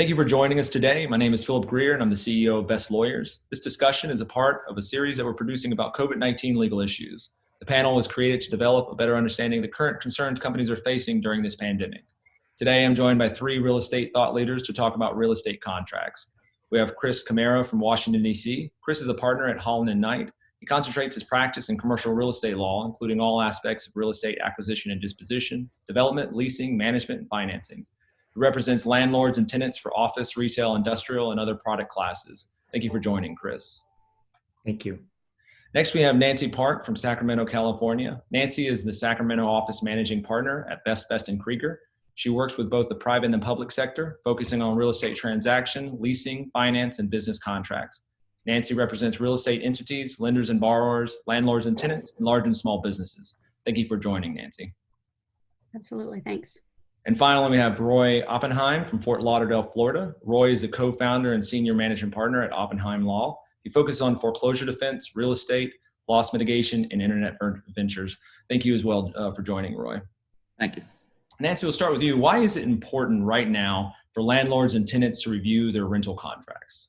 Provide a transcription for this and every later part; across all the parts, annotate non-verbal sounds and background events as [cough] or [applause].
Thank you for joining us today. My name is Philip Greer and I'm the CEO of Best Lawyers. This discussion is a part of a series that we're producing about COVID-19 legal issues. The panel was created to develop a better understanding of the current concerns companies are facing during this pandemic. Today, I'm joined by three real estate thought leaders to talk about real estate contracts. We have Chris Camara from Washington, D.C. Chris is a partner at Holland and Knight. He concentrates his practice in commercial real estate law, including all aspects of real estate acquisition and disposition, development, leasing, management, and financing. He represents landlords and tenants for office, retail, industrial, and other product classes. Thank you for joining, Chris. Thank you. Next, we have Nancy Park from Sacramento, California. Nancy is the Sacramento office managing partner at Best Best and Krieger. She works with both the private and the public sector, focusing on real estate transaction, leasing, finance, and business contracts. Nancy represents real estate entities, lenders and borrowers, landlords and tenants, and large and small businesses. Thank you for joining, Nancy. Absolutely, thanks. And finally, we have Roy Oppenheim from Fort Lauderdale, Florida. Roy is a co-founder and senior managing partner at Oppenheim Law. He focuses on foreclosure defense, real estate, loss mitigation, and internet ventures. Thank you as well uh, for joining, Roy. Thank you. Nancy, we'll start with you. Why is it important right now for landlords and tenants to review their rental contracts?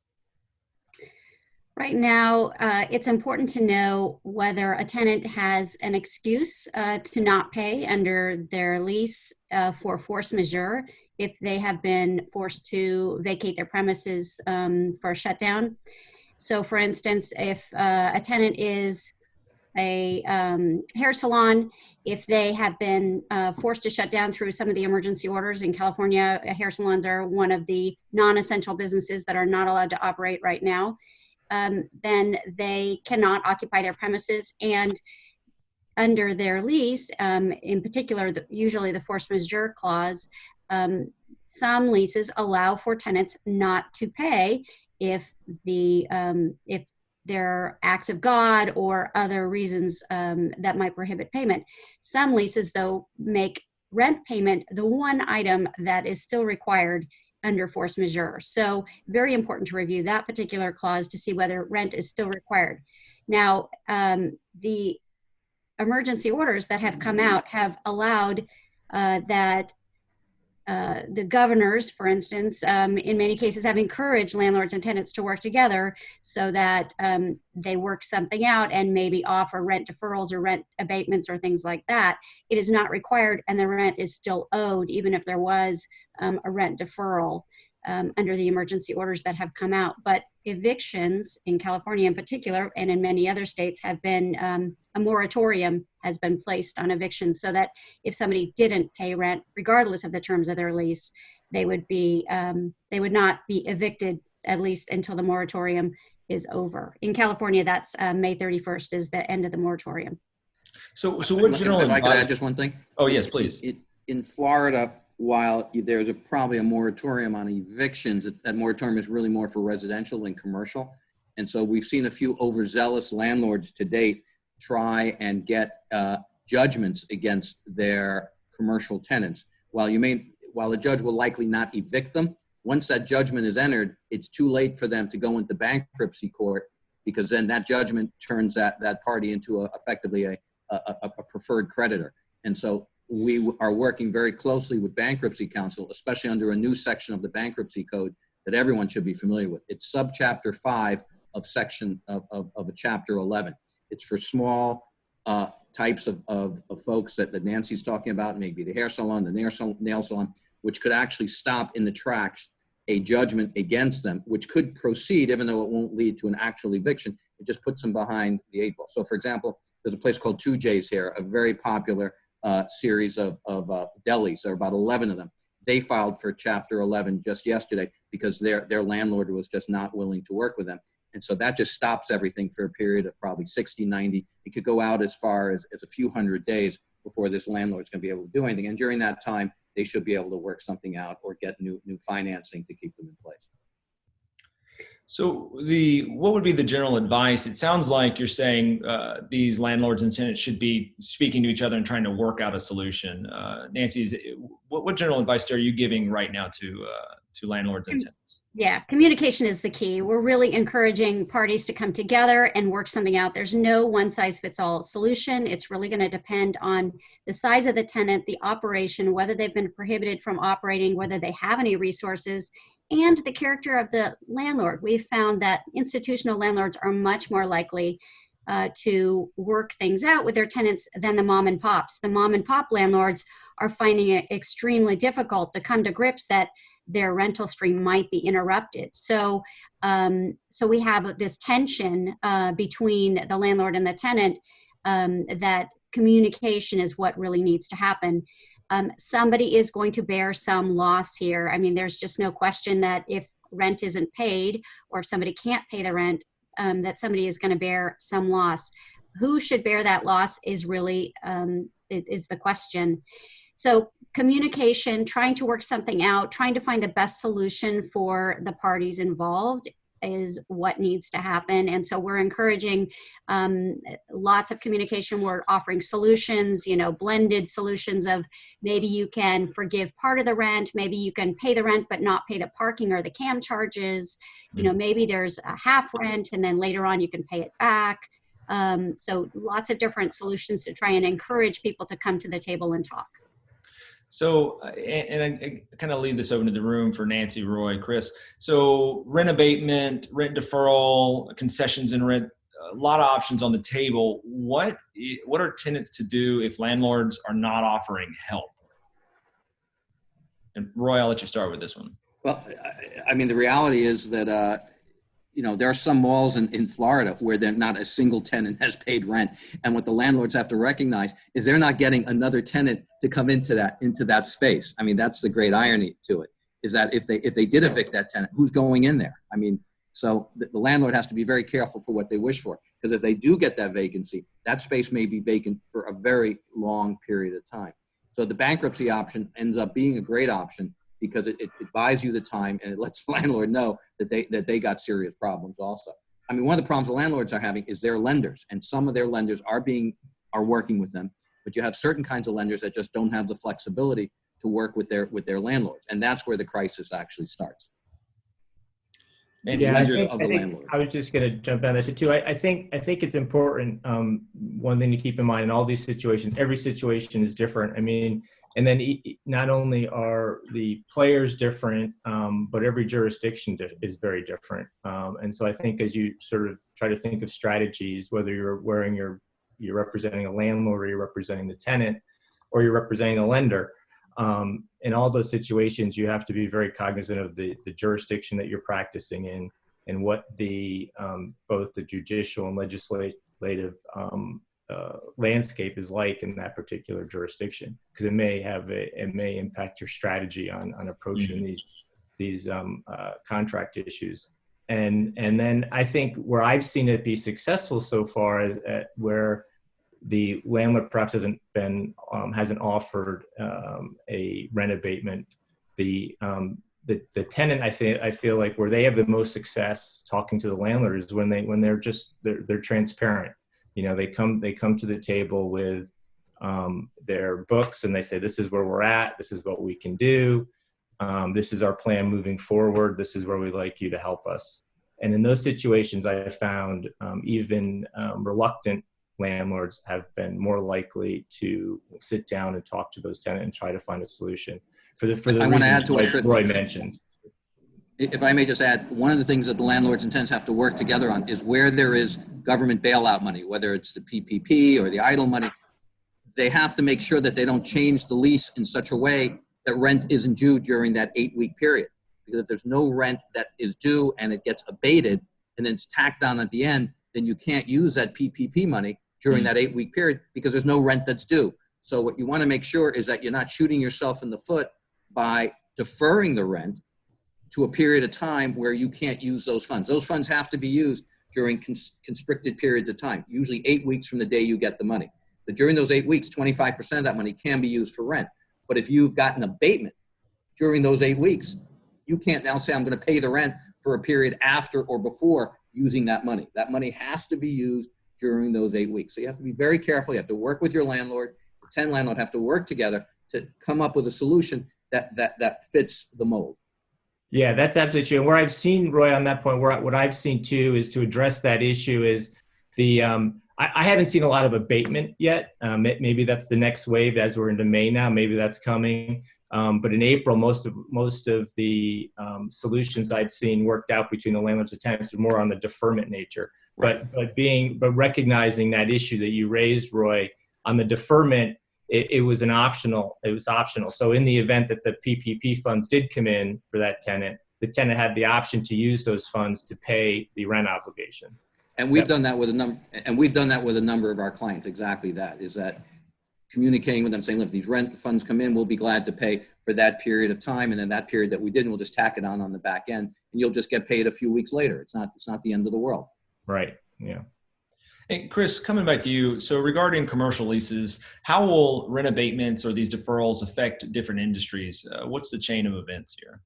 Right now, uh, it's important to know whether a tenant has an excuse uh, to not pay under their lease uh, for force majeure if they have been forced to vacate their premises um, for a shutdown. So for instance, if uh, a tenant is a um, hair salon, if they have been uh, forced to shut down through some of the emergency orders in California, hair salons are one of the non-essential businesses that are not allowed to operate right now, um, then they cannot occupy their premises and under their lease, um, in particular, the, usually the force majeure clause, um, some leases allow for tenants not to pay if the um, if there are acts of God or other reasons um, that might prohibit payment. Some leases, though, make rent payment the one item that is still required under force majeure. So very important to review that particular clause to see whether rent is still required. Now, um, the emergency orders that have come out have allowed uh, that uh, the governors, for instance, um, in many cases have encouraged landlords and tenants to work together so that um, they work something out and maybe offer rent deferrals or rent abatements or things like that. It is not required and the rent is still owed even if there was um, a rent deferral um, under the emergency orders that have come out. But evictions in California in particular, and in many other states, have been um, a moratorium has been placed on evictions so that if somebody didn't pay rent, regardless of the terms of their lease, they would be um, they would not be evicted at least until the moratorium is over. In California, that's uh, May 31st is the end of the moratorium. So, so what general? If I could add just one thing. Oh yes, please. It, it, in Florida, while there's a, probably a moratorium on evictions, that moratorium is really more for residential than commercial. And so we've seen a few overzealous landlords to date try and get uh, judgments against their commercial tenants. While you may, while a judge will likely not evict them, once that judgment is entered, it's too late for them to go into bankruptcy court because then that judgment turns that, that party into a, effectively a, a, a preferred creditor. And so we are working very closely with bankruptcy counsel, especially under a new section of the bankruptcy code that everyone should be familiar with. It's subchapter five of section of, of, of a chapter 11. It's for small uh, types of, of, of, folks that, that Nancy's talking about, maybe the hair salon, the nail salon, nail salon, which could actually stop in the tracks a judgment against them, which could proceed even though it won't lead to an actual eviction. It just puts them behind the eight ball. So for example, there's a place called TooJay's here, a very popular uh, series of, of uh, delis. There are about 11 of them. They filed for Chapter 11 just yesterday because their, their landlord was just not willing to work with them. And so that just stops everything for a period of probably 60, 90. It could go out as far as, as a few hundred days before this landlord's going to be able to do anything. And during that time, they should be able to work something out or get new, new financing to keep them in place. So the what would be the general advice? It sounds like you're saying uh, these landlords and tenants should be speaking to each other and trying to work out a solution. Uh, Nancy, is it, what, what general advice are you giving right now to uh, to landlords and tenants? Yeah, communication is the key. We're really encouraging parties to come together and work something out. There's no one size fits all solution. It's really going to depend on the size of the tenant, the operation, whether they've been prohibited from operating, whether they have any resources, and the character of the landlord. We've found that institutional landlords are much more likely uh, to work things out with their tenants than the mom and pops. The mom and pop landlords are finding it extremely difficult to come to grips that their rental stream might be interrupted. So, um, so we have this tension uh, between the landlord and the tenant um, that communication is what really needs to happen. Um, somebody is going to bear some loss here. I mean, there's just no question that if rent isn't paid or if somebody can't pay the rent, um, that somebody is going to bear some loss. Who should bear that loss is really um, is the question. So communication, trying to work something out, trying to find the best solution for the parties involved is what needs to happen. And so we're encouraging um, lots of communication. We're offering solutions, you know, blended solutions of maybe you can forgive part of the rent, maybe you can pay the rent but not pay the parking or the CAM charges. You know, maybe there's a half rent and then later on you can pay it back. Um, so lots of different solutions to try and encourage people to come to the table and talk. So, uh, and, I, kind of leave this open to the room for Nancy, Roy, Chris. So, rent abatement, rent deferral, concessions and rent, a lot of options on the table. What what are tenants to do if landlords are not offering help? And Roy, I'll let you start with this one. Well, I, I mean, the reality is that uh, you know, there are some malls in, in Florida where they're not a single tenant has paid rent. And what the landlords have to recognize is they're not getting another tenant to come into that into that space. I mean, that's the great irony to it, is that if they if they did evict that tenant, who's going in there? I mean, so the, the landlord has to be very careful for what they wish for. Because if they do get that vacancy, that space may be vacant for a very long period of time. So the bankruptcy option ends up being a great option because it, it, it, buys you the time and it lets the [laughs] landlord know that they that they got serious problems also. I mean, one of the problems the landlords are having is their lenders, and some of their lenders are being are working with them, but you have certain kinds of lenders that just don't have the flexibility to work with their with their landlords, and that's where the crisis actually starts. yeah, I, think, I, think I, was just going to jump on that too. I, I, think I think it's important. Um, one thing to keep in mind in all these situations, every situation is different. I mean, and then not only are the players different, um, but every jurisdiction is very different. Um, and so I think as you sort of try to think of strategies, whether you're wearing your you're representing a landlord or you're representing the tenant or you're representing the lender, um, in all those situations, you have to be very cognizant of the, the jurisdiction that you're practicing in and what the um, both the judicial and legislative um, uh, landscape is like in that particular jurisdiction because it may have a, it may impact your strategy on on approaching mm-hmm. these these um, uh, contract issues. And and then I think where I've seen it be successful so far is at where the landlord perhaps hasn't been um, hasn't offered um, a rent abatement. The um, the, the tenant I think I feel like where they have the most success talking to the landlord is when they when they're just they're, they're transparent you know they come they come to the table with um, their books and they say this is where we're at. This is what we can do. Um, this is our plan moving forward. This is where we'd like you to help us. And in those situations i have found um, even um, reluctant landlords have been more likely to sit down and talk to those tenants and try to find a solution for the for the I want to add to what Roy mentioned if I may just add, one of the things that the landlords and tenants have to work together on is where there is government bailout money, whether it's the PPP or the EIDL money, they have to make sure that they don't change the lease in such a way that rent isn't due during that eight week period. Because if there's no rent that is due and it gets abated and then it's tacked on at the end, then you can't use that PPP money during mm. that eight week period because there's no rent that's due. So what you want to make sure is that you're not shooting yourself in the foot by deferring the rent to a period of time where you can't use those funds. Those funds have to be used during cons constricted periods of time, usually eight weeks from the day you get the money. But during those eight weeks, 25% of that money can be used for rent. But if you've got an abatement during those eight weeks, you can't now say, I'm going to pay the rent for a period after or before using that money. That money has to be used during those eight weeks. So you have to be very careful. You have to work with your landlord. The 10 landlord have to work together to come up with a solution that, that, that fits the mold. Yeah, that's absolutely true. And where I've seen Roy on that point, where what I've seen too is to address that issue is the um, I, I, haven't seen a lot of abatement yet. Um, maybe that's the next wave as we're into May now. Maybe that's coming. Um, but in April, most of most of the um, solutions I'd seen worked out between the landlords and tenants were more on the deferment nature. But but being but recognizing that issue that you raised, Roy, on the deferment, it, it, was an optional. It was optional. So in the event that the PPP funds did come in for that tenant, the tenant had the option to use those funds to pay the rent obligation. And we've done that with a number, and we've done that with a number of our clients. Exactly that is that communicating with them, saying, "Look, if these rent funds come in, we'll be glad to pay for that period of time, and then that period that we didn't, we'll just tack it on on the back end, and you'll just get paid a few weeks later. It's not, it's not the end of the world." Right. Yeah. Hey, Chris, coming back to you. So regarding commercial leases, how will rent abatements or these deferrals affect different industries? Uh, what's the chain of events here?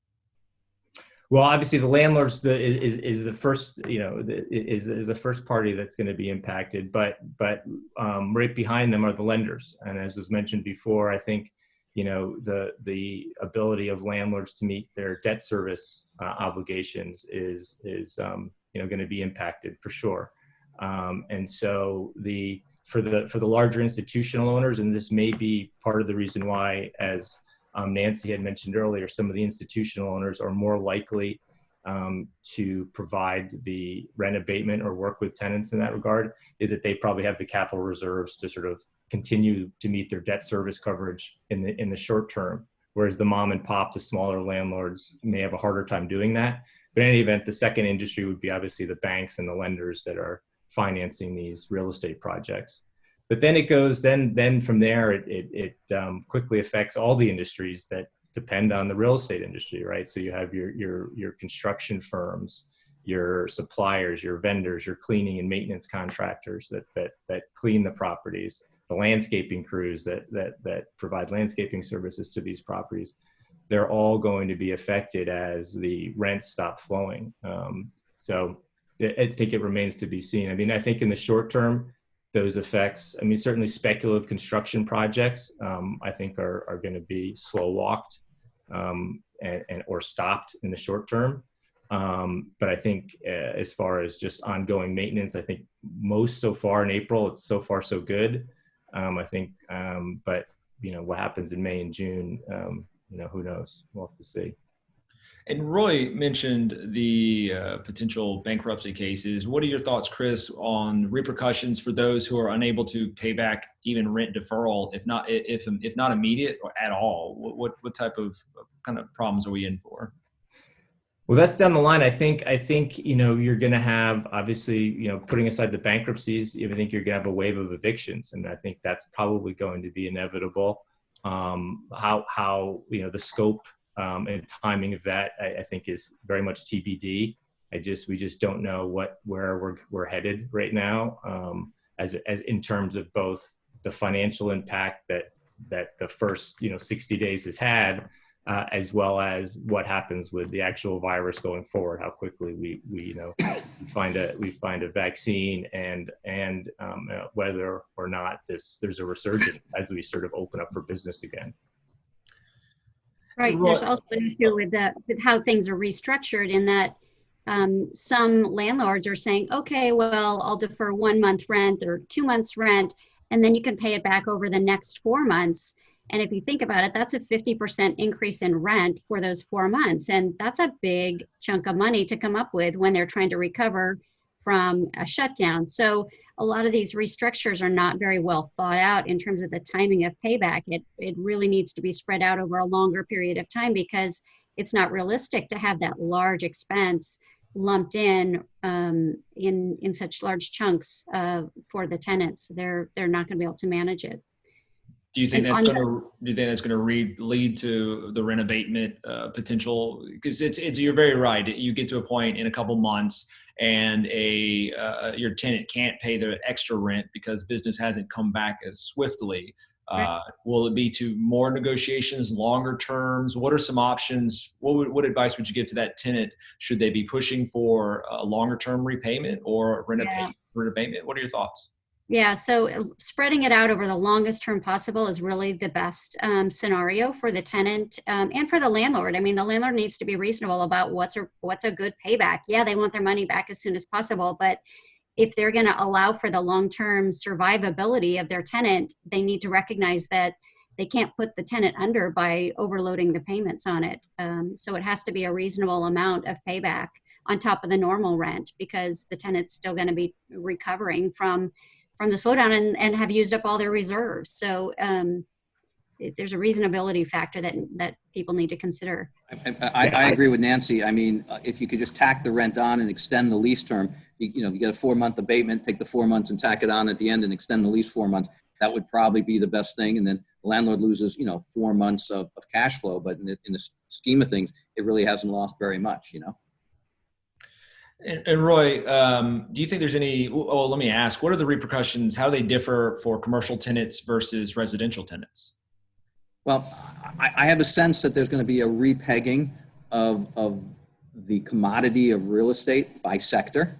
Well, obviously, the landlords the, is is the first, you know, the, is is the first party that's going to be impacted. But but um, right behind them are the lenders, and as was mentioned before, I think, you know, the the ability of landlords to meet their debt service uh, obligations is is um, you know going to be impacted for sure. Um, and so the for the for the larger institutional owners, and this may be part of the reason why, as um, Nancy had mentioned earlier, some of the institutional owners are more likely um, to provide the rent abatement or work with tenants in that regard, is that they probably have the capital reserves to sort of continue to meet their debt service coverage in the in the short term. Whereas the mom and pop, the smaller landlords, may have a harder time doing that. But in any event, the second industry would be obviously the banks and the lenders that are financing these real estate projects. But then it goes then then from there it it, it um, quickly affects all the industries that depend on the real estate industry right? So you have your your your construction firms your suppliers your vendors your cleaning and maintenance contractors that that that clean the properties the landscaping crews that that that provide landscaping services to these properties. They're all going to be affected as the rents stop flowing. Um, so I think it remains to be seen. I mean, I think in the short term, those effects. I mean, certainly speculative construction projects, um, I think, are, are going to be slow walked um, and, and, or stopped in the short term. Um, but I think uh, as far as just ongoing maintenance, I think most so far in April, it's so far so good. Um, I think, um, but you know, what happens in May and June, um, you know, who knows? We'll have to see. And Roy mentioned the uh, potential bankruptcy cases. What are your thoughts, Chris, on repercussions for those who are unable to pay back even rent deferral, if not if if not immediate or at all? What what, what type of kind of problems are we in for? Well, that's down the line. I think I think you know you're going to have obviously you know putting aside the bankruptcies, I think you're going to have a wave of evictions, and I think that's probably going to be inevitable. Um, how how you know the scope um, and timing of that I, I, think is very much TBD. I just we just don't know what where we're we're headed right now um, as as in terms of both the financial impact that that the first you know 60 days has had uh, as well as what happens with the actual virus going forward how quickly we we you know find a we find a vaccine and and um, uh, whether or not this there's a resurgence as we sort of open up for business again Right. There's also an issue with that with how things are restructured in that um, some landlords are saying, okay, well, I'll defer one month rent or two months rent, and then you can pay it back over the next four months. And if you think about it, that's a 50% increase in rent for those four months. And that's a big chunk of money to come up with when they're trying to recover from a shutdown. So a lot of these restructures are not very well thought out in terms of the timing of payback. It, it really needs to be spread out over a longer period of time because it's not realistic to have that large expense lumped in um, in in such large chunks uh, for the tenants. They're they're not going to be able to manage it. Do you think and that's going to do you think that's going to lead to the rent abatement uh, potential? Because it's it's you're very right. You get to a point in a couple months, and a uh, your tenant can't pay the extra rent because business hasn't come back as swiftly. Uh, will it be to more negotiations, longer terms? What are some options? What would, what advice would you give to that tenant? Should they be pushing for a longer term repayment or rent, yeah. rent abatement? What are your thoughts? Yeah, so uh, spreading it out over the longest term possible is really the best um, scenario for the tenant um, and for the landlord. I mean, the landlord needs to be reasonable about what's a what's a good payback. Yeah, they want their money back as soon as possible, but if they're going to allow for the long term survivability of their tenant, they need to recognize that they can't put the tenant under by overloading the payments on it. Um, so it has to be a reasonable amount of payback on top of the normal rent because the tenant's still going to be recovering from from the slowdown and, and have used up all their reserves. So um, there's a reasonability factor that that people need to consider. I, I, I, agree with Nancy. I mean, uh, if you could just tack the rent on and extend the lease term, you, you know, you get a four month abatement, take the four months and tack it on at the end and extend the lease four months. That would probably be the best thing. And then the landlord loses, you know, four months of, of cash flow, but in the, in the scheme of things, it really hasn't lost very much, you know? And, and Roy, um, do you think there's any, oh, let me ask, what are the repercussions? How do they differ for commercial tenants versus residential tenants? Well, I, I have a sense that there's going to be a repegging of, of the commodity of real estate by sector.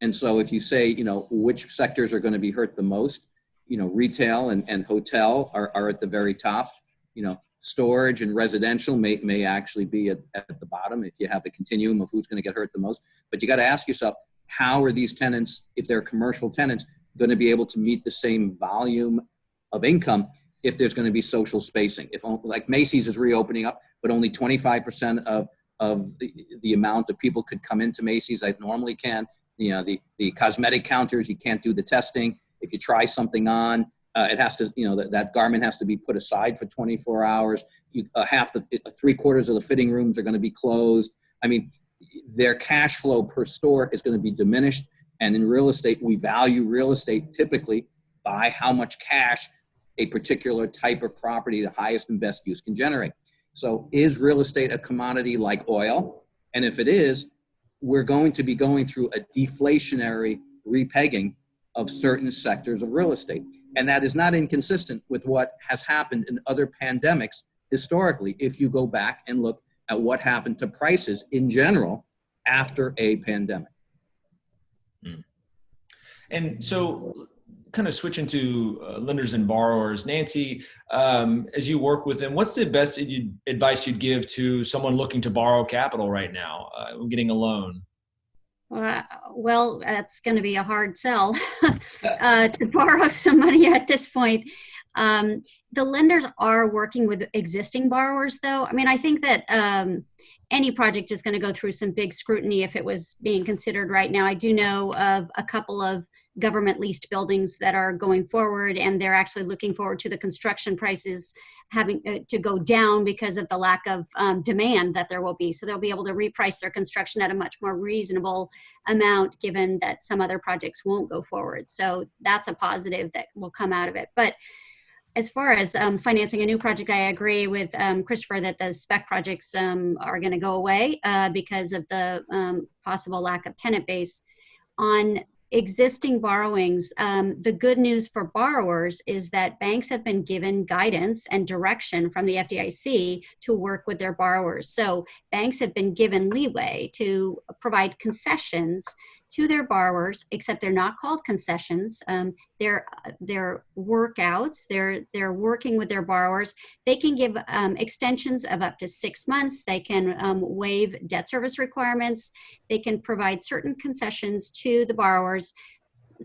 And so if you say, you know, which sectors are going to be hurt the most, you know, retail and, and hotel are, are at the very top, you know, storage and residential may, may actually be at, at the bottom if you have a continuum of who's going to get hurt the most. But you got to ask yourself, how are these tenants, if they're commercial tenants, going to be able to meet the same volume of income if there's going to be social spacing? If like Macy's is reopening up, but only 25% of, of the, the amount of people could come into Macy's I normally can. You know, the, the cosmetic counters, you can't do the testing. If you try something on, uh, it has to, you know, that, that garment has to be put aside for 24 hours. You, uh, half the, uh, three quarters of the fitting rooms are going to be closed. I mean, their cash flow per store is going to be diminished. And in real estate, we value real estate typically by how much cash a particular type of property, the highest and best use can generate. So is real estate a commodity like oil? And if it is, we're going to be going through a deflationary repegging of certain sectors of real estate. And that is not inconsistent with what has happened in other pandemics historically, if you go back and look at what happened to prices in general after a pandemic. Mm. And so, kind of switching to uh, lenders and borrowers, Nancy, um, as you work with them, what's the best advice you'd give to someone looking to borrow capital right now, uh, getting a loan? Well, that's going to be a hard sell [laughs] uh, to borrow some money at this point. Um, the lenders are working with existing borrowers, though. I mean, I think that um, any project is going to go through some big scrutiny if it was being considered right now. I do know of a couple of government leased buildings that are going forward and they're actually looking forward to the construction prices having uh, to go down because of the lack of um, demand that there will be. So they'll be able to reprice their construction at a much more reasonable amount given that some other projects won't go forward. So that's a positive that will come out of it. But as far as um, financing a new project, I agree with um, Christopher that the spec projects um, are going to go away uh, because of the um, possible lack of tenant base. On existing borrowings, um, the good news for borrowers is that banks have been given guidance and direction from the FDIC to work with their borrowers. So banks have been given leeway to provide concessions to their borrowers, except they're not called concessions. Um, they're they're workouts. They're they're working with their borrowers. They can give um, extensions of up to six months. They can um, waive debt service requirements. They can provide certain concessions to the borrowers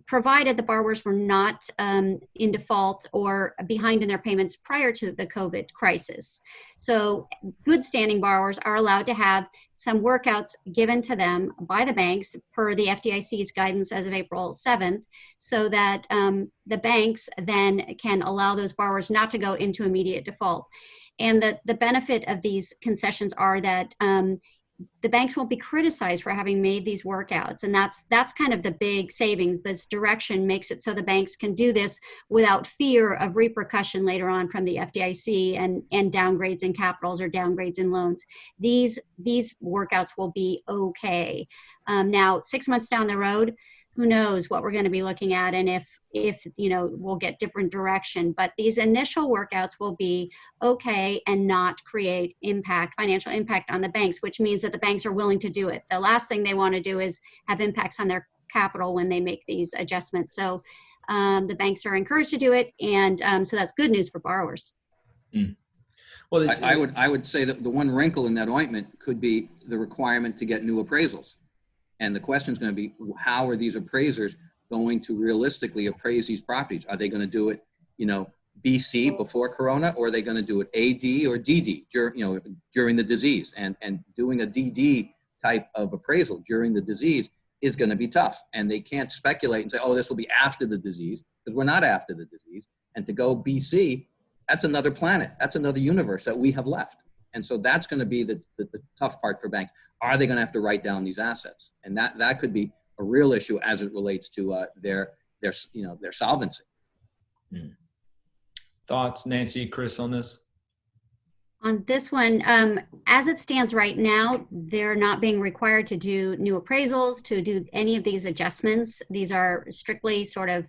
provided the borrowers were not um, in default or behind in their payments prior to the COVID crisis. So good standing borrowers are allowed to have some workouts given to them by the banks per the FDIC's guidance as of April 7th, so that um, the banks then can allow those borrowers not to go into immediate default. And the, the benefit of these concessions are that um, the banks won't be criticized for having made these workouts. And that's that's kind of the big savings. This direction makes it so the banks can do this without fear of repercussion later on from the fdic and and downgrades in capitals or downgrades in loans. These these workouts will be okay. Um, now six months down the road who knows what we're going to be looking at and if if you know we'll get different direction but these initial workouts will be okay and not create impact financial impact on the banks which means that the banks are willing to do it. The last thing they want to do is have impacts on their capital when they make these adjustments. So um, the banks are encouraged to do it and um, so that's good news for borrowers. Mm. well I, I would i would say that the one wrinkle in that ointment could be the requirement to get new appraisals. And the question is going to be how are these appraisers going to realistically appraise these properties? Are they going to do it, you know, BC before Corona, or are they going to do it AD or DD, you know, during the disease? And, and doing a DD type of appraisal during the disease is going to be tough. And they can't speculate and say, oh, this will be after the disease, because we're not after the disease. And to go BC, that's another planet. That's another universe that we have left. And so that's going to be the, the, the tough part for banks. Are they going to have to write down these assets? And that, that could be a real issue as it relates to uh, their, their, you know, their solvency. Hmm. Thoughts, Nancy, Chris, on this? On this one, um, as it stands right now, they're not being required to do new appraisals, to do any of these adjustments. These are strictly sort of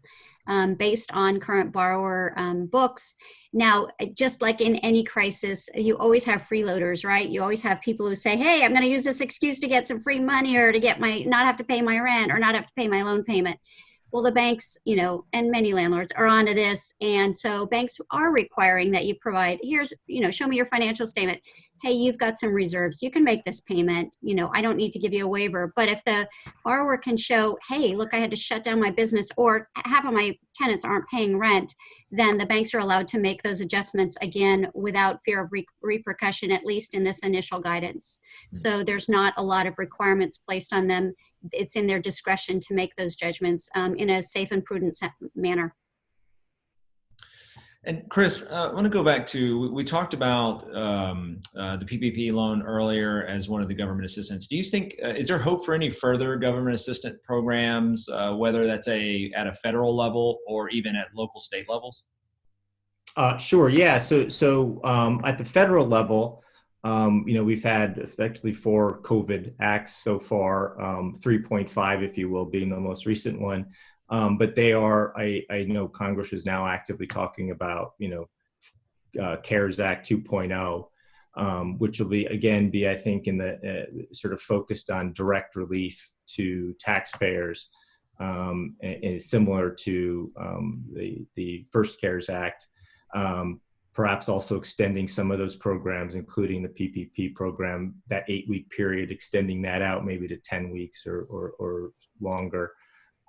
um, based on current borrower um, books. Now, just like in any crisis, you always have freeloaders, right? You always have people who say, hey, I'm going to use this excuse to get some free money or to get my, not have to pay my rent or not have to pay my loan payment well the banks you know and many landlords are onto this and so banks are requiring that you provide here's you know show me your financial statement hey you've got some reserves you can make this payment you know i don't need to give you a waiver but if the borrower can show hey look i had to shut down my business or half of my tenants aren't paying rent then the banks are allowed to make those adjustments again without fear of re repercussion at least in this initial guidance mm -hmm. so there's not a lot of requirements placed on them it's in their discretion to make those judgments um, in a safe and prudent manner. And Chris, uh, I want to go back to, we, we talked about um, uh, the PPP loan earlier as one of the government assistance. Do you think, uh, is there hope for any further government assistance programs, uh, whether that's a at a federal level or even at local state levels? Uh, sure, yeah. So, so um, at the federal level, um, you know, we've had effectively four COVID acts so far, um, 3.5, if you will, being the most recent one. Um, but they are, I, I know Congress is now actively talking about, you know, uh, CARES Act 2.0, um, which will be, again, be, I think, in the uh, sort of focused on direct relief to taxpayers, um, and, and similar to um, the, the first CARES Act. Um, perhaps also extending some of those programs, including the PPP program, that eight week period, extending that out maybe to 10 weeks or, or, or longer.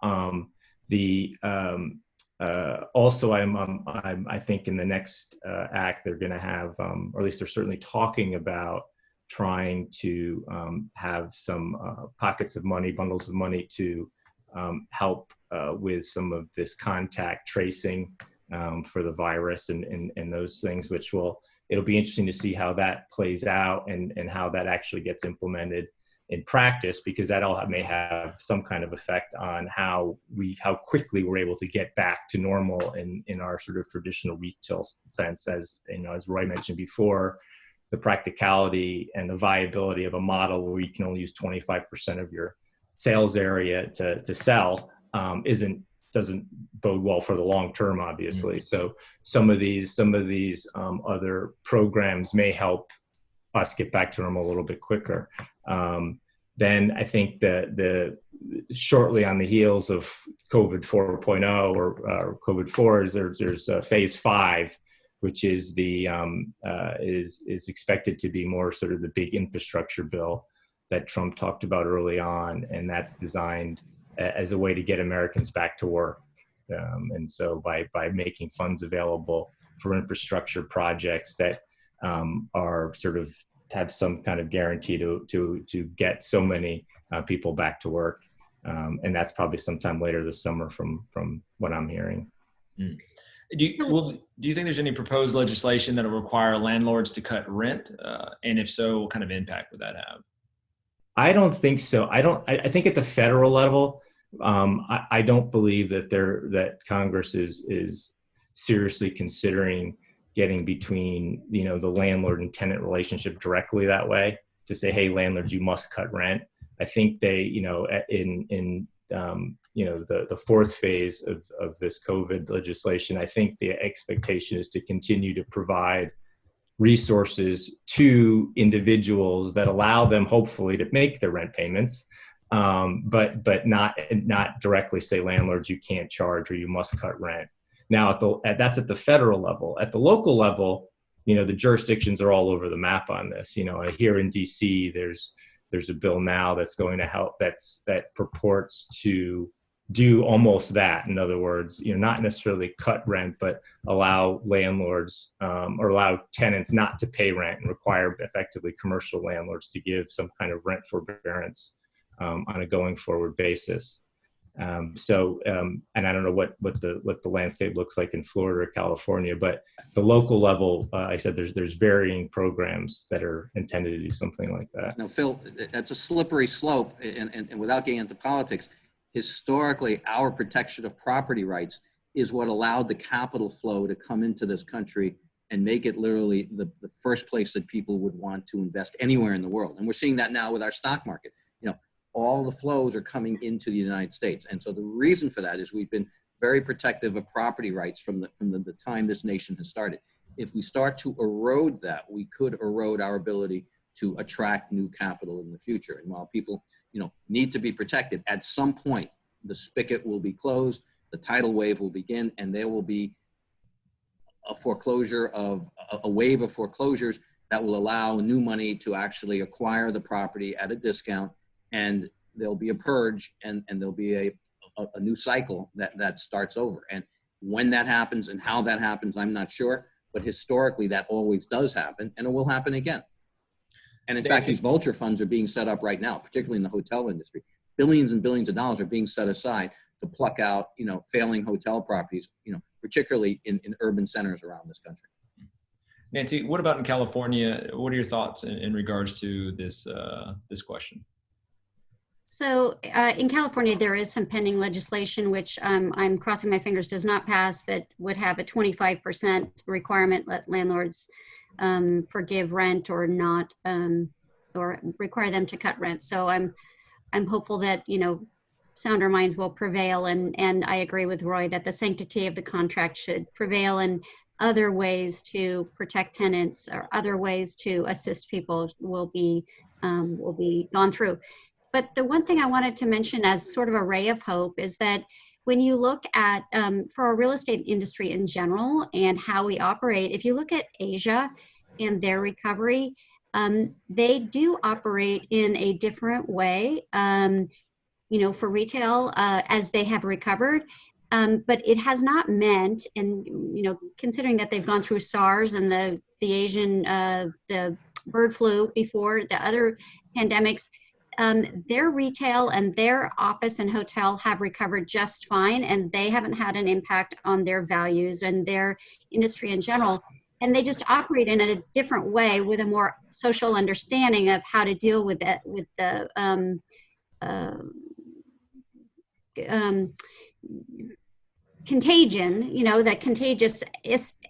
Um, the um, uh, also, I'm, um, I'm, i think in the next uh, act, they're going to have, um, or at least they're certainly talking about trying to um, have some uh, pockets of money, bundles of money to um, help uh, with some of this contact tracing um, for the virus and, and, and those things, which will, it'll be interesting to see how that plays out and, and how that actually gets implemented in practice because that all may have some kind of effect on how we how quickly we're able to get back to normal in in our sort of traditional retail sense as you know as roy mentioned before the practicality and the viability of a model where you can only use 25% of your sales area to, to sell um, isn't doesn't bode well for the long term, obviously. Mm -hmm. So some of these some of these um, other programs may help us get back to normal a little bit quicker. Um, then I think that the shortly on the heels of COVID 4.0 or uh, COVID 4 is there's there's uh, phase five, which is the um, uh, is is expected to be more sort of the big infrastructure bill that Trump talked about early on, and that's designed as a way to get Americans back to work. Um, and so by, by making funds available for infrastructure projects that um, are sort of have some kind of guarantee to, to, to get so many uh, people back to work. Um, and that's probably sometime later this summer from, from what I'm hearing. Mm. Do you, well, do you think there's any proposed legislation that will require landlords to cut rent? Uh, and if so, what kind of impact would that have? I don't think so. I don't, I, I think at the federal level, um, I, I, don't believe that there that Congress is is seriously considering getting between you know the landlord and tenant relationship directly that way to say, hey, landlords, you must cut rent. I think they, you know, in in um, you know the the fourth phase of of this COVID legislation, I think the expectation is to continue to provide resources to individuals that allow them hopefully to make their rent payments um, but but not not directly say landlords you can't charge or you must cut rent. Now at the at, that's at the federal level. At the local level, you know the jurisdictions are all over the map on this. You know here in D.C. there's there's a bill now that's going to help that's that purports to do almost that. In other words, you know, not necessarily cut rent, but allow landlords um, or allow tenants not to pay rent and require effectively commercial landlords to give some kind of rent forbearance um, on a going forward basis. Um, so, um, and I don't know what what the what the landscape looks like in Florida or California, but the local level, uh, I said there's there's varying programs that are intended to do something like that. Now, Phil, that's a slippery slope, and, and, and without getting into politics, historically, our protection of property rights is what allowed the capital flow to come into this country and make it literally the, the first place that people would want to invest anywhere in the world. And we're seeing that now with our stock market. All the flows are coming into the United States. And so the reason for that is we've been very protective of property rights from the, from the, the time this nation has started. If we start to erode that, we could erode our ability to attract new capital in the future. And while people, you know, need to be protected, at some point, the spigot will be closed, the tidal wave will begin, and there will be a foreclosure of, a wave of foreclosures that will allow new money to actually acquire the property at a discount, and there'll be a purge, and, and there'll be a, a, a new cycle that, that starts over. And when that happens and how that happens, I'm not sure, but historically that always does happen, and it will happen again. And in fact, these vulture funds are being set up right now, particularly in the hotel industry. Billions and billions of dollars are being set aside to pluck out, you know, failing hotel properties, you know, particularly in, in urban centers around this country. Nancy, what about in California? What are your thoughts in, in regards to this uh, this question? So uh, in California, there is some pending legislation, which um, I'm crossing my fingers does not pass, that would have a 25% requirement let landlords um, forgive rent or not, um, or require them to cut rent. So I'm, I'm hopeful that, you know, sounder minds will prevail. And, and I agree with Roy that the sanctity of the contract should prevail and other ways to protect tenants or other ways to assist people will be, um, will be gone through. But the one thing I wanted to mention as sort of a ray of hope is that when you look at, um, for our real estate industry in general and how we operate, if you look at Asia and their recovery, um, they do operate in a different way, um, you know, for retail uh, as they have recovered. Um, but it has not meant, and you know, considering that they've gone through SARS and the the Asian uh, the bird flu before the other pandemics, um, their retail and their office and hotel have recovered just fine and they haven't had an impact on their values and their industry in general. And they just operate in a different way with a more social understanding of how to deal with it with the um, uh, um, contagion, you know, the contagious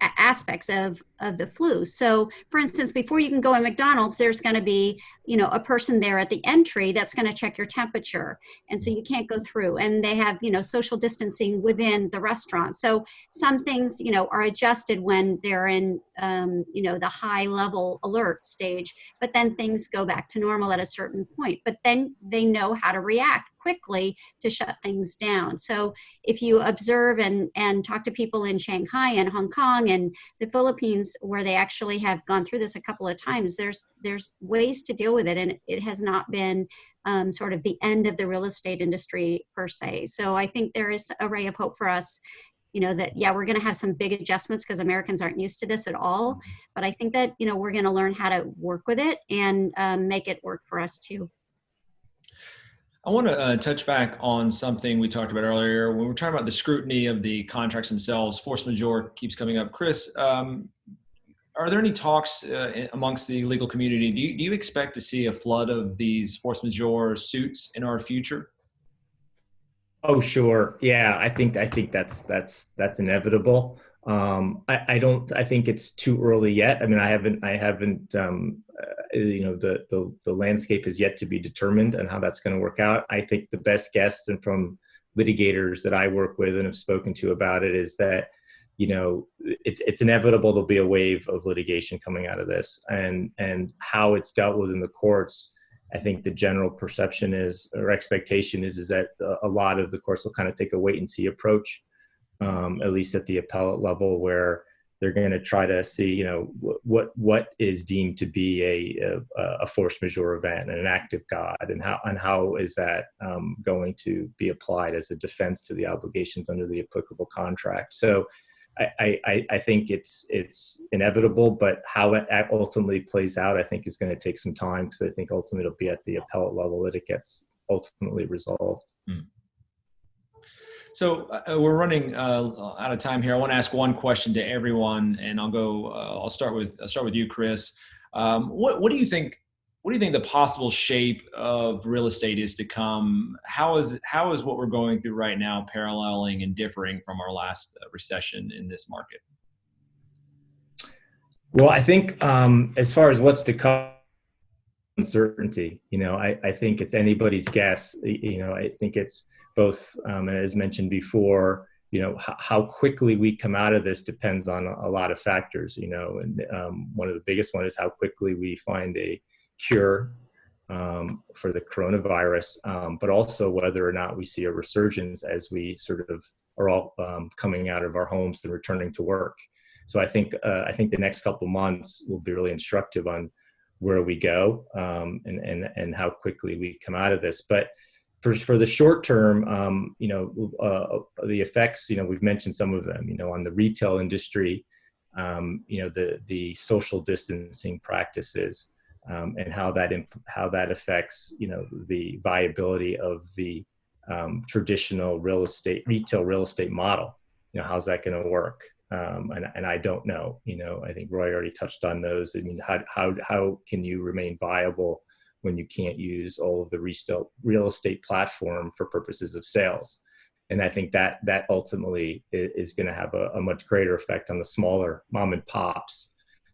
aspects of, of the flu. So for instance, before you can go in McDonald's, there's gonna be, you know, a person there at the entry that's gonna check your temperature. And so you can't go through and they have, you know, social distancing within the restaurant. So some things, you know, are adjusted when they're in, um, you know, the high level alert stage, but then things go back to normal at a certain point. But then they know how to react quickly to shut things down. So if you observe and, and talk to people in Shanghai and Hong Kong and the Philippines where they actually have gone through this a couple of times, there's, there's ways to deal with it and it has not been um, sort of the end of the real estate industry per se. So I think there is a ray of hope for us you know that yeah we're going to have some big adjustments because americans aren't used to this at all but i think that you know we're going to learn how to work with it and um, make it work for us too I want to uh, touch back on something we talked about earlier when we're talking about the scrutiny of the contracts themselves. Force majeure keeps coming up. Chris, um, are there any talks uh, amongst the legal community? Do you, do you expect to see a flood of these force majeure suits in our future? Oh, sure. Yeah, I think I think that's that's that's inevitable. Um, I, I don't. I think it's too early yet. I mean, I haven't. I haven't. Um, uh, you know, the, the the landscape is yet to be determined and how that's going to work out. I think the best guess and from litigators that I work with and have spoken to about it is that you know it's it's inevitable there'll be a wave of litigation coming out of this and and how it's dealt with in the courts i think the general perception is or expectation is is that a lot of the courts will kind of take a wait and see approach um, at least at the appellate level where they're going to try to see, you know, what what is deemed to be a, a, a force majeure event and an act of God, and how and how is that um, going to be applied as a defense to the obligations under the applicable contract. So, I, I, I think it's it's inevitable, but how it ultimately plays out, I think, is going to take some time because I think ultimately it'll be at the appellate level that it gets ultimately resolved. Hmm. So uh, we're running uh, out of time here. I want to ask one question to everyone, and I'll go. Uh, I'll start with I'll start with you, Chris. Um, what what do you think? What do you think the possible shape of real estate is to come? How is how is what we're going through right now paralleling and differing from our last uh, recession in this market? Well, I think um, as far as what's to come, uncertainty. You know, I, I think it's anybody's guess. You know, I think it's both, um, as mentioned before, you know, how quickly we come out of this depends on a, lot of factors, you know, and um, one of the biggest one is how quickly we find a cure um, for the coronavirus, um, but also whether or not we see a resurgence as we sort of are all um, coming out of our homes and returning to work. So I think uh, I think the next couple months will be really instructive on where we go um, and, and, and how quickly we come out of this. But for, for the short term, um, you know, uh, the effects, you know, we've mentioned some of them, you know, on the retail industry, um, you know, the, the social distancing practices um, and how that, how that affects, you know, the viability of the um, traditional real estate, retail real estate model. You know, how's that going to work? Um, and, and I don't know, you know, I think Roy already touched on those. I mean, how, how, how can you remain viable when you can't use all of the real, estate platform for purposes of sales? And I think that that ultimately is, going to have a, a much greater effect on the smaller mom and pops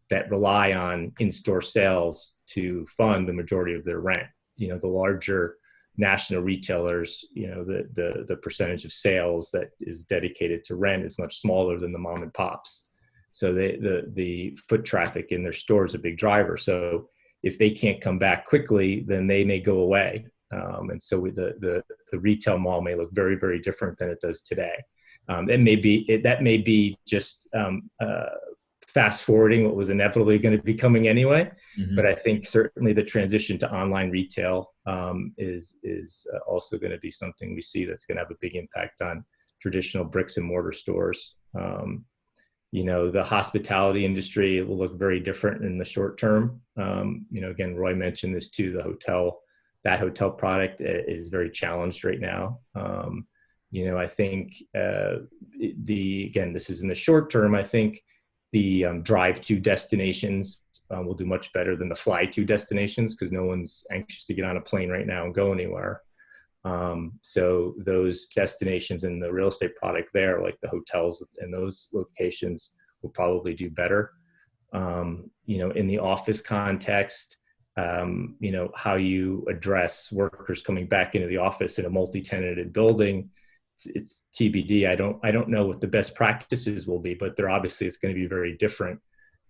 that rely on in-store sales to fund the majority of their rent. You know, the larger national retailers, you know, the, the, the percentage of sales that is dedicated to rent is much smaller than the mom and pops. So they, the, the foot traffic in their store is a big driver. So if they can't come back quickly, then they may go away. Um, and so the, the, the retail mall may look very, very different than it does today. Um, it may be, it, that may be just um, uh, fast forwarding what was inevitably going to be coming anyway. Mm -hmm. But I think certainly the transition to online retail um, is is uh, also going to be something we see that's going to have a big impact on traditional bricks and mortar stores. Um, you know, the hospitality industry will look very different in the short term. Um, you know, again, Roy mentioned this too. The hotel, that hotel product uh, is very challenged right now. Um, you know, I think uh, the again, this is in the short term. I think the um, drive to destinations um, will do much better than the fly to destinations because no one's anxious to get on a plane right now and go anywhere. Um, so those destinations and the real estate product there, like the hotels and those locations, will probably do better. Um, you know, in the office context, um, you know, how you address workers coming back into the office in a multi-tenanted building it's, it's TBD. I don't I don't know what the best practices will be, but they're obviously it's going to be very different.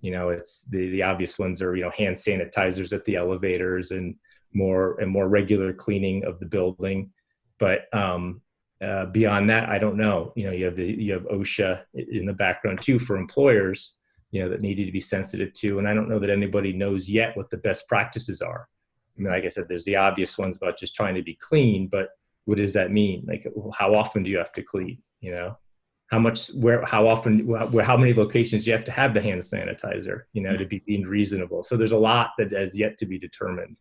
You know, it's the the obvious ones are you know hand sanitizers at the elevators and more and more regular cleaning of the building. But um, uh, beyond that, I don't know. You know, you have the you have OSHA in the background too for employers. You know that needed to be sensitive to, and I don't know that anybody knows yet what the best practices are. I mean, like I said, there's the obvious ones about just trying to be clean, but what does that mean? Like, how often do you have to clean? You know, how much, where, how often, where, how many locations do you have to have the hand sanitizer? You know, to be deemed reasonable. So there's a lot that has yet to be determined.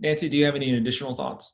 Nancy, do you have any additional thoughts?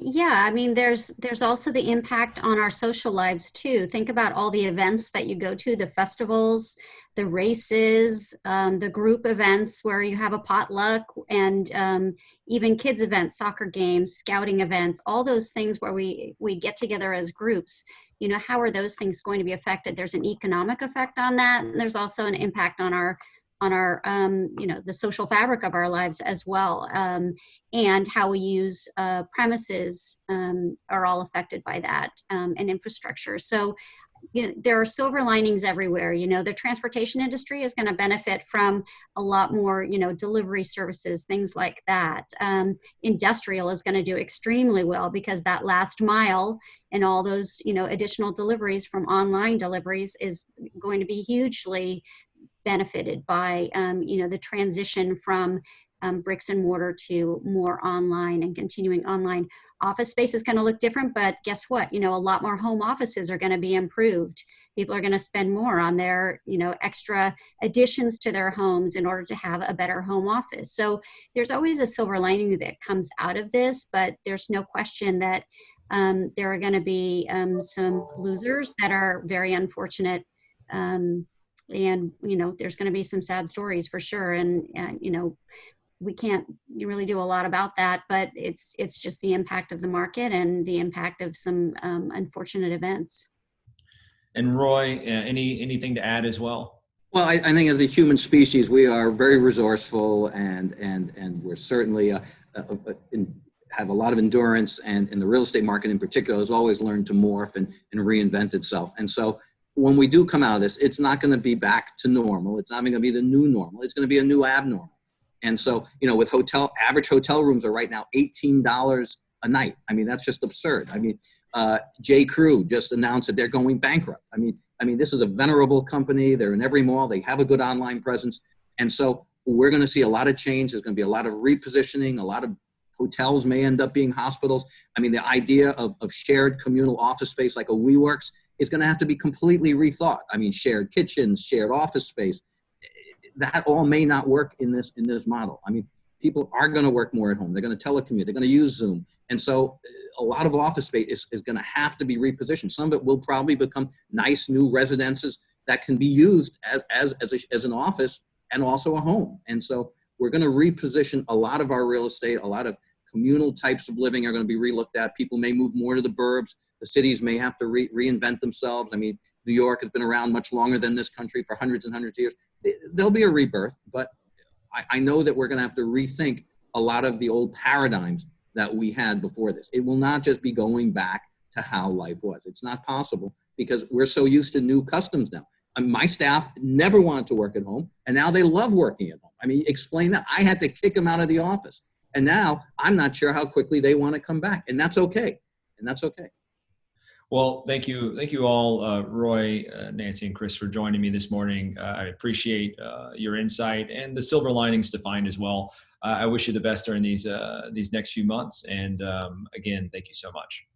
Yeah, I mean, there's there's also the impact on our social lives too. Think about all the events that you go to, the festivals, the races, um, the group events where you have a potluck, and um, even kids events, soccer games, scouting events, all those things where we we get together as groups. You know, how are those things going to be affected? There's an economic effect on that, and there's also an impact on our on our, um, you know, the social fabric of our lives as well. Um, and how we use uh, premises um, are all affected by that um, and infrastructure. So you know, there are silver linings everywhere. You know, the transportation industry is going to benefit from a lot more, you know, delivery services, things like that. Um, industrial is going to do extremely well because that last mile and all those, you know, additional deliveries from online deliveries is going to be hugely benefited by, um, you know, the transition from um, bricks and mortar to more online and continuing online. Office space is going to look different but guess what? You know a lot more home offices are going to be improved. People are going to spend more on their you know extra additions to their homes in order to have a better home office. So there's always a silver lining that comes out of this but there's no question that um, there are going to be um, some losers that are very unfortunate um, and you know there's going to be some sad stories for sure and uh, you know we can't really do a lot about that, but it's it's just the impact of the market and the impact of some um, unfortunate events. And Roy, uh, any anything to add as well? Well, I, I, think as a human species, we are very resourceful and and and we're certainly uh, uh, uh, in, have a lot of endurance. And in the real estate market in particular, has always learned to morph and, and reinvent itself. And so when we do come out of this, it's not going to be back to normal. It's not going to be the new normal. It's going to be a new abnormal. And so, you know, with hotel, average hotel rooms are right now $18 a night. I mean, that's just absurd. I mean, uh, J. Crew just announced that they're going bankrupt. I mean, I mean, this is a venerable company. They're in every mall. They have a good online presence. And so we're going to see a lot of change. There's going to be a lot of repositioning. A lot of hotels may end up being hospitals. I mean, the idea of, of shared communal office space like a WeWorks is going to have to be completely rethought. I mean, shared kitchens, shared office space that all may not work in this in this model. I mean, people are going to work more at home. They're going to telecommute. They're going to use Zoom. And so a lot of office space is, is going to have to be repositioned. Some of it will probably become nice new residences that can be used as, as, as, a, as an office and also a home. And so we're going to reposition a lot of our real estate, a lot of communal types of living are going to be relooked at. People may move more to the burbs. The cities may have to re reinvent themselves. I mean, New York has been around much longer than this country for hundreds and hundreds of years there'll be a rebirth, but I, I know that we're going to have to rethink a lot of the old paradigms that we had before this. It will not just be going back to how life was. It's not possible because we're so used to new customs now. My staff never wanted to work at home, and now they love working at home. I mean, explain that. I had to kick them out of the office. And now I'm not sure how quickly they want to come back. And that's okay. And that's okay. Well, thank you. Thank you all, uh, Roy, uh, Nancy, and Chris for joining me this morning. Uh, I appreciate uh, your insight and the silver linings to find as well. Uh, I wish you the best during these, uh, these next few months. And um, again, thank you so much.